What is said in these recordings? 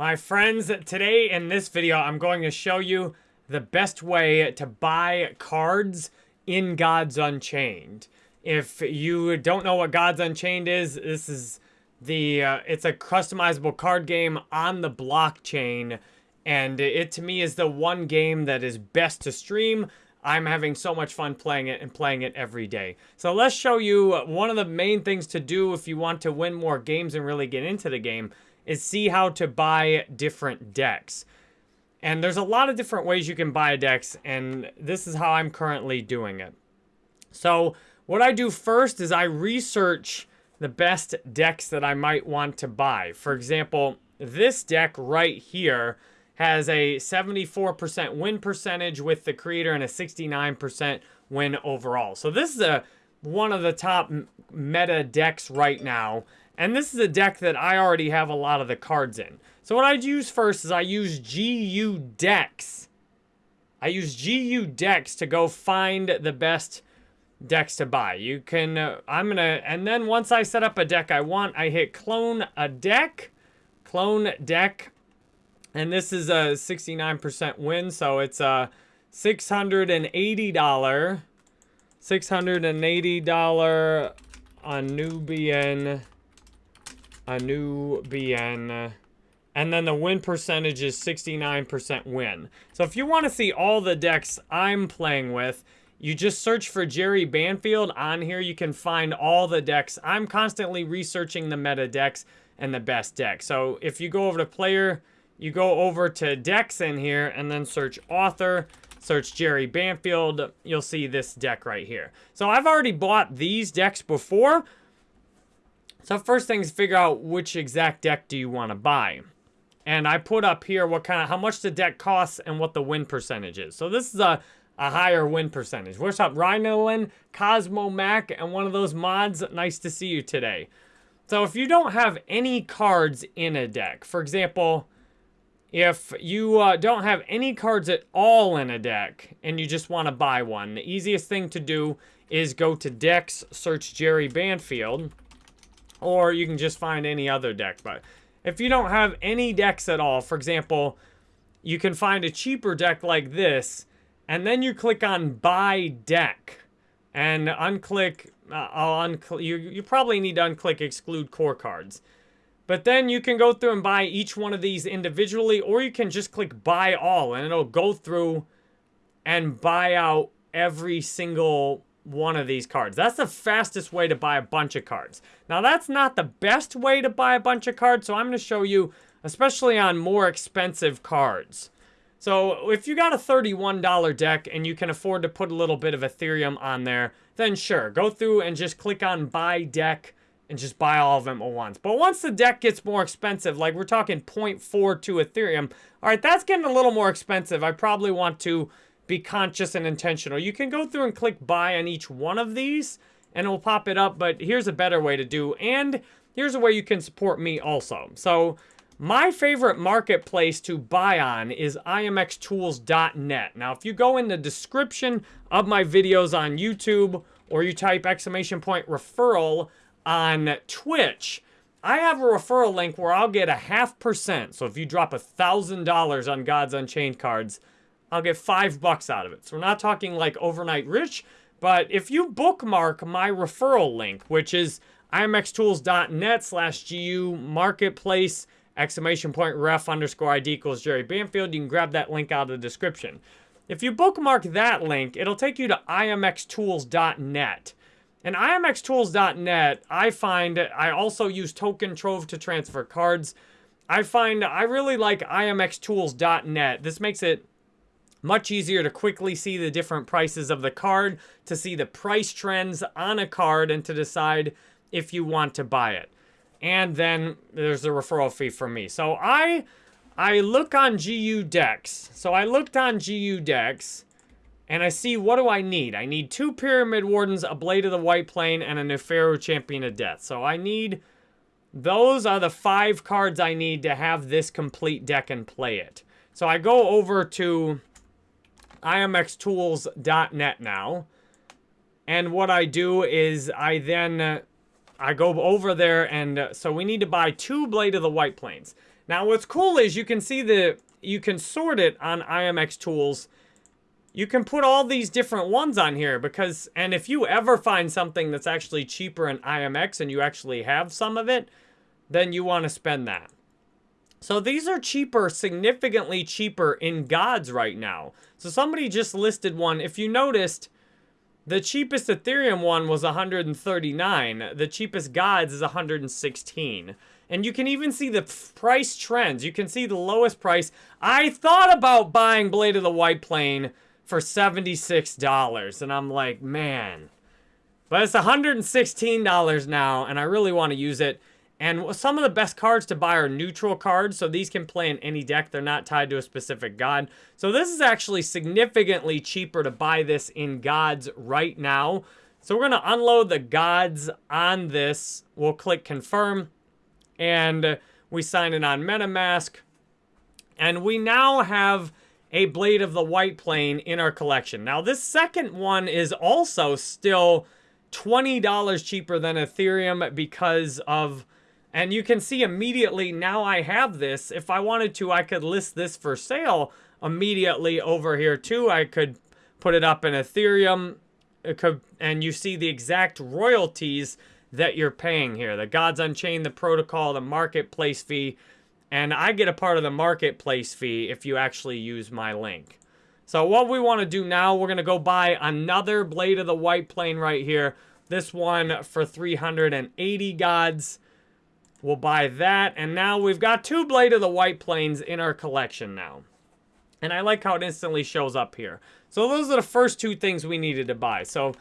My friends, today in this video, I'm going to show you the best way to buy cards in Gods Unchained. If you don't know what Gods Unchained is, this is the, uh, it's a customizable card game on the blockchain. And it, to me, is the one game that is best to stream. I'm having so much fun playing it and playing it every day. So let's show you one of the main things to do if you want to win more games and really get into the game is see how to buy different decks. And there's a lot of different ways you can buy decks, and this is how I'm currently doing it. So what I do first is I research the best decks that I might want to buy. For example, this deck right here has a 74% win percentage with the creator and a 69% win overall. So this is a one of the top meta decks right now. And this is a deck that I already have a lot of the cards in. So what I use first is I use GU decks. I use GU decks to go find the best decks to buy. You can, uh, I'm to, and then once I set up a deck I want, I hit clone a deck, clone deck, and this is a 69% win, so it's a $680, $680 Anubian a Nubian. And then the win percentage is 69% win. So if you want to see all the decks I'm playing with, you just search for Jerry Banfield. On here, you can find all the decks. I'm constantly researching the meta decks and the best decks. So if you go over to player, you go over to decks in here and then search author, search Jerry Banfield, you'll see this deck right here. So I've already bought these decks before, so first thing is figure out which exact deck do you want to buy. And I put up here what kind of, how much the deck costs and what the win percentage is. So this is a, a higher win percentage. What's up, Rhinolin, Cosmo Mac, and one of those mods? Nice to see you today. So if you don't have any cards in a deck, for example, if you uh, don't have any cards at all in a deck and you just want to buy one, the easiest thing to do is go to decks, search Jerry Banfield, or you can just find any other deck. But if you don't have any decks at all, for example, you can find a cheaper deck like this, and then you click on Buy Deck, and unclick, uh, I'll unclick, you, you probably need to unclick Exclude Core Cards. But then you can go through and buy each one of these individually, or you can just click Buy All, and it'll go through and buy out every single one of these cards. That's the fastest way to buy a bunch of cards. Now, that's not the best way to buy a bunch of cards, so I'm going to show you, especially on more expensive cards. So if you got a $31 deck and you can afford to put a little bit of Ethereum on there, then sure, go through and just click on buy deck and just buy all of them at once. But once the deck gets more expensive, like we're talking 0.42 Ethereum, all right, that's getting a little more expensive. I probably want to be conscious and intentional. You can go through and click buy on each one of these and it will pop it up, but here's a better way to do. And here's a way you can support me also. So my favorite marketplace to buy on is imxtools.net. Now, if you go in the description of my videos on YouTube or you type exclamation point referral on Twitch, I have a referral link where I'll get a half percent. So if you drop a $1,000 on Gods Unchained cards, I'll get five bucks out of it. So we're not talking like overnight rich, but if you bookmark my referral link, which is imxtools.net slash GU marketplace exclamation point ref underscore ID equals Jerry Banfield, you can grab that link out of the description. If you bookmark that link, it'll take you to imxtools.net. And imxtools.net, I find, I also use Token Trove to transfer cards. I find I really like imxtools.net. This makes it much easier to quickly see the different prices of the card, to see the price trends on a card, and to decide if you want to buy it. And then there's a referral fee for me. So I I look on GU decks. So I looked on GU decks and I see what do I need? I need two Pyramid Wardens, a Blade of the White Plane, and a Neferu Champion of Death. So I need, those are the five cards I need to have this complete deck and play it. So I go over to imxtools.net now. And what I do is I then, uh, I go over there, and uh, so we need to buy two Blade of the White Plains. Now, what's cool is you can see the, you can sort it on IMX Tools. You can put all these different ones on here because, and if you ever find something that's actually cheaper in IMX and you actually have some of it, then you want to spend that. So these are cheaper, significantly cheaper in gods right now. So somebody just listed one. If you noticed, the cheapest Ethereum one was 139. The cheapest gods is 116. And you can even see the price trends. You can see the lowest price. I thought about buying Blade of the White Plane for $76. And I'm like, man. But it's $116 now, and I really want to use it. And some of the best cards to buy are neutral cards, so these can play in any deck. They're not tied to a specific god. So this is actually significantly cheaper to buy this in gods right now. So we're going to unload the gods on this. We'll click confirm, and we sign in on MetaMask. And we now have a Blade of the White Plane in our collection. Now this second one is also still $20 cheaper than Ethereum because of and you can see immediately now I have this. If I wanted to, I could list this for sale immediately over here too. I could put it up in Ethereum. Could, and you see the exact royalties that you're paying here. The Gods Unchained, the protocol, the marketplace fee. And I get a part of the marketplace fee if you actually use my link. So what we want to do now, we're going to go buy another Blade of the White Plane right here. This one for 380 gods. We'll buy that. And now we've got two Blade of the White Plains in our collection now. And I like how it instantly shows up here. So those are the first two things we needed to buy. So,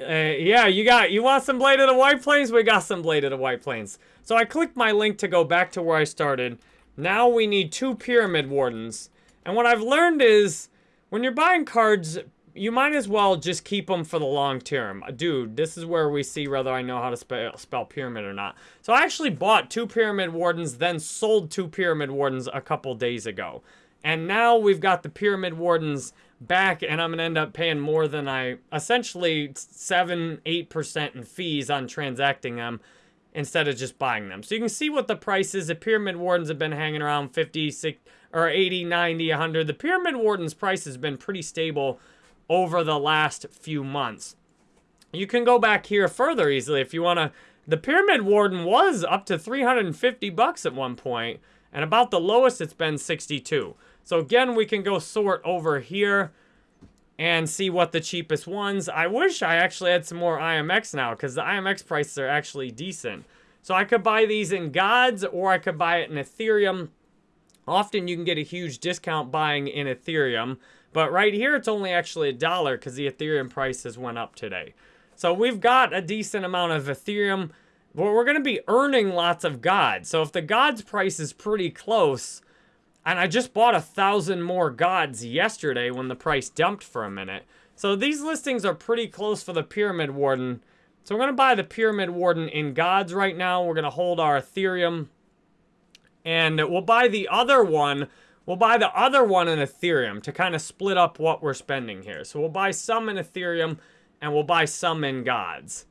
uh, yeah, you got, you want some Blade of the White Plains? We got some Blade of the White Plains. So I clicked my link to go back to where I started. Now we need two Pyramid Wardens. And what I've learned is, when you're buying cards, you might as well just keep them for the long term. Uh, dude, this is where we see whether I know how to spell, spell pyramid or not. So I actually bought two Pyramid Wardens, then sold two Pyramid Wardens a couple days ago. And now we've got the Pyramid Wardens back, and I'm going to end up paying more than I, essentially 7 8% in fees on transacting them instead of just buying them. So you can see what the price is. The Pyramid Wardens have been hanging around 50, 60, or 80, 90, 100. The Pyramid Wardens price has been pretty stable over the last few months. You can go back here further easily if you want to. The Pyramid Warden was up to 350 bucks at one point, and about the lowest it's been 62. So again, we can go sort over here and see what the cheapest ones. I wish I actually had some more IMX now because the IMX prices are actually decent. So I could buy these in Gods or I could buy it in Ethereum. Often you can get a huge discount buying in Ethereum. But right here, it's only actually a dollar because the Ethereum prices went up today. So we've got a decent amount of Ethereum, but we're going to be earning lots of gods. So if the gods price is pretty close, and I just bought a thousand more gods yesterday when the price dumped for a minute. So these listings are pretty close for the Pyramid Warden. So we're going to buy the Pyramid Warden in gods right now. We're going to hold our Ethereum. And we'll buy the other one We'll buy the other one in Ethereum to kind of split up what we're spending here. So we'll buy some in Ethereum and we'll buy some in gods.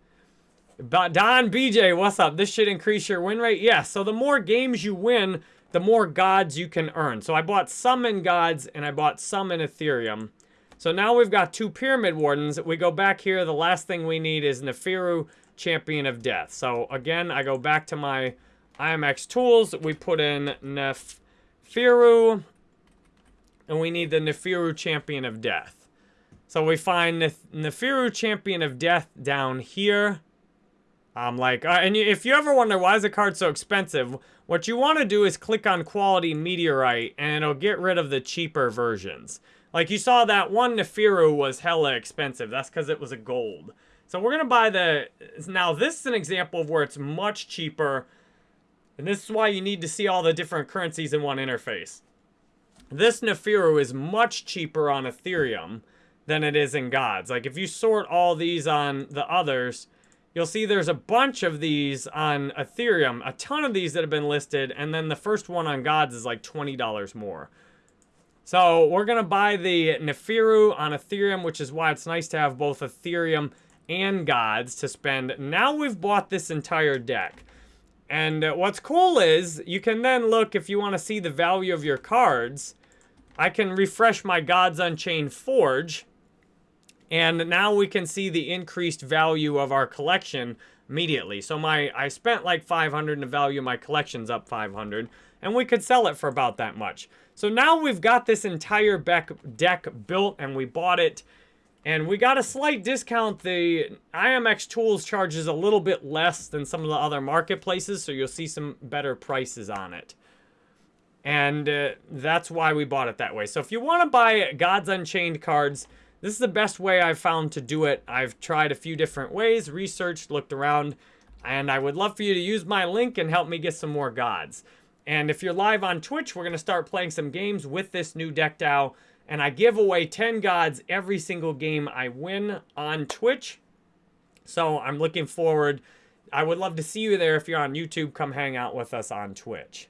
Don BJ, what's up? This should increase your win rate? Yes. Yeah, so the more games you win, the more gods you can earn. So I bought some in gods and I bought some in Ethereum. So now we've got two Pyramid Wardens. We go back here. The last thing we need is Neferu, Champion of Death. So again, I go back to my IMX tools. We put in Nef Neferu. And we need the Neferu Champion of Death. So we find Nef Neferu Champion of Death down here. I'm like, uh, and if you ever wonder why is the card so expensive, what you want to do is click on Quality Meteorite, and it'll get rid of the cheaper versions. Like you saw that one Neferu was hella expensive. That's because it was a gold. So we're going to buy the... Now, this is an example of where it's much cheaper and this is why you need to see all the different currencies in one interface. This Neferu is much cheaper on Ethereum than it is in Gods. Like, if you sort all these on the others, you'll see there's a bunch of these on Ethereum, a ton of these that have been listed, and then the first one on Gods is like $20 more. So we're going to buy the Neferu on Ethereum, which is why it's nice to have both Ethereum and gods to spend. Now we've bought this entire deck. And uh, what's cool is you can then look if you want to see the value of your cards. I can refresh my Gods Unchained Forge. And now we can see the increased value of our collection immediately. So my I spent like 500 and the value of my collection's up 500. And we could sell it for about that much. So now we've got this entire deck built and we bought it. And we got a slight discount. The IMX Tools charges a little bit less than some of the other marketplaces. So you'll see some better prices on it. And uh, that's why we bought it that way. So if you want to buy Gods Unchained cards, this is the best way I've found to do it. I've tried a few different ways, researched, looked around, and I would love for you to use my link and help me get some more gods. And if you're live on Twitch, we're going to start playing some games with this new deck DAO. And I give away 10 gods every single game I win on Twitch. So I'm looking forward. I would love to see you there if you're on YouTube. Come hang out with us on Twitch.